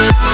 Oh,